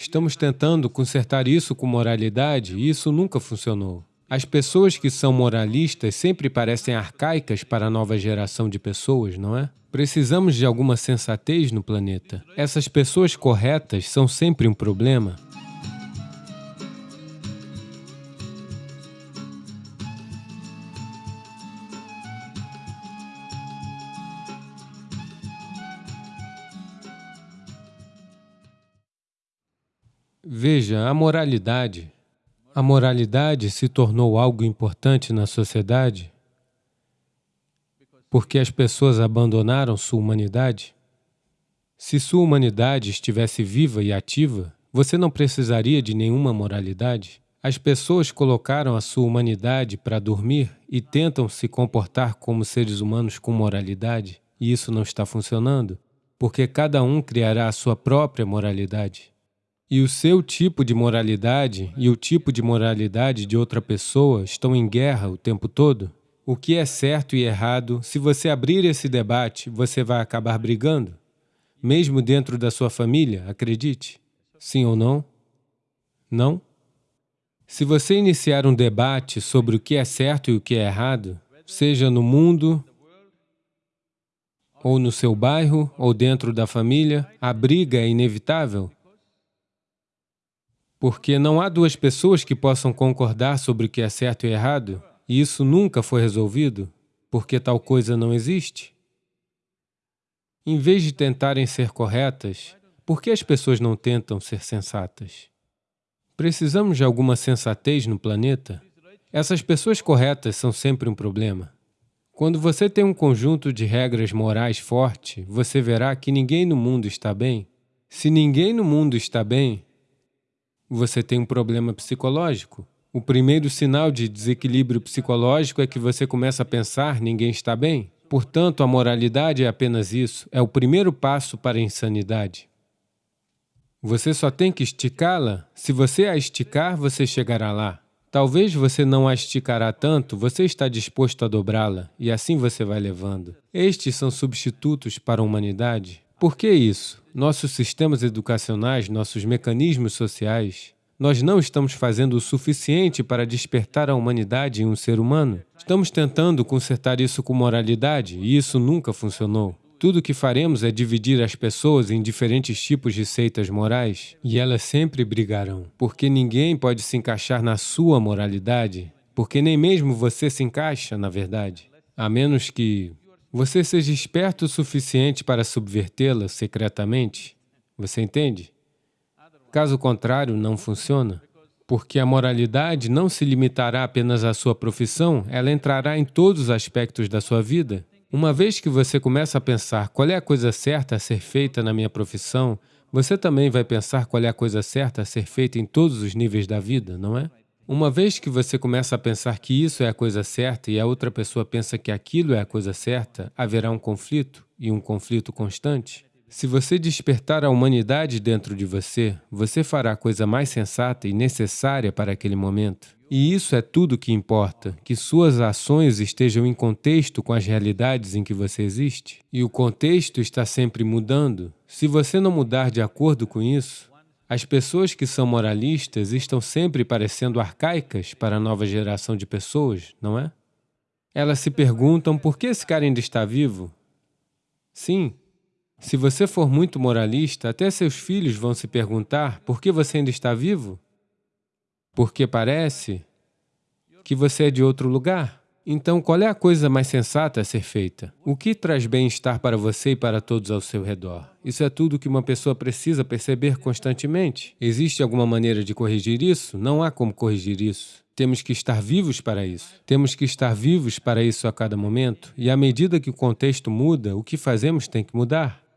Estamos tentando consertar isso com moralidade e isso nunca funcionou. As pessoas que são moralistas sempre parecem arcaicas para a nova geração de pessoas, não é? Precisamos de alguma sensatez no planeta. Essas pessoas corretas são sempre um problema. Veja, a moralidade. A moralidade se tornou algo importante na sociedade porque as pessoas abandonaram sua humanidade. Se sua humanidade estivesse viva e ativa, você não precisaria de nenhuma moralidade. As pessoas colocaram a sua humanidade para dormir e tentam se comportar como seres humanos com moralidade, e isso não está funcionando, porque cada um criará a sua própria moralidade. E o seu tipo de moralidade e o tipo de moralidade de outra pessoa estão em guerra o tempo todo. O que é certo e errado, se você abrir esse debate, você vai acabar brigando. Mesmo dentro da sua família, acredite. Sim ou não? Não? Se você iniciar um debate sobre o que é certo e o que é errado, seja no mundo, ou no seu bairro, ou dentro da família, a briga é inevitável. Porque não há duas pessoas que possam concordar sobre o que é certo e errado, e isso nunca foi resolvido, porque tal coisa não existe. Em vez de tentarem ser corretas, por que as pessoas não tentam ser sensatas? Precisamos de alguma sensatez no planeta? Essas pessoas corretas são sempre um problema. Quando você tem um conjunto de regras morais forte, você verá que ninguém no mundo está bem. Se ninguém no mundo está bem, você tem um problema psicológico. O primeiro sinal de desequilíbrio psicológico é que você começa a pensar ninguém está bem. Portanto, a moralidade é apenas isso, é o primeiro passo para a insanidade. Você só tem que esticá-la. Se você a esticar, você chegará lá. Talvez você não a esticará tanto, você está disposto a dobrá-la, e assim você vai levando. Estes são substitutos para a humanidade. Por que isso? Nossos sistemas educacionais, nossos mecanismos sociais, nós não estamos fazendo o suficiente para despertar a humanidade em um ser humano. Estamos tentando consertar isso com moralidade, e isso nunca funcionou. Tudo o que faremos é dividir as pessoas em diferentes tipos de seitas morais, e elas sempre brigarão, porque ninguém pode se encaixar na sua moralidade, porque nem mesmo você se encaixa, na verdade, a menos que você seja esperto o suficiente para subvertê-la secretamente. Você entende? Caso contrário, não funciona. Porque a moralidade não se limitará apenas à sua profissão, ela entrará em todos os aspectos da sua vida. Uma vez que você começa a pensar qual é a coisa certa a ser feita na minha profissão, você também vai pensar qual é a coisa certa a ser feita em todos os níveis da vida, não é? Uma vez que você começa a pensar que isso é a coisa certa e a outra pessoa pensa que aquilo é a coisa certa, haverá um conflito, e um conflito constante. Se você despertar a humanidade dentro de você, você fará a coisa mais sensata e necessária para aquele momento. E isso é tudo que importa, que suas ações estejam em contexto com as realidades em que você existe. E o contexto está sempre mudando. Se você não mudar de acordo com isso, as pessoas que são moralistas estão sempre parecendo arcaicas para a nova geração de pessoas, não é? Elas se perguntam por que esse cara ainda está vivo? Sim, se você for muito moralista, até seus filhos vão se perguntar por que você ainda está vivo? Porque parece que você é de outro lugar. Então, qual é a coisa mais sensata a ser feita? O que traz bem-estar para você e para todos ao seu redor? Isso é tudo que uma pessoa precisa perceber constantemente. Existe alguma maneira de corrigir isso? Não há como corrigir isso. Temos que estar vivos para isso. Temos que estar vivos para isso a cada momento. E à medida que o contexto muda, o que fazemos tem que mudar.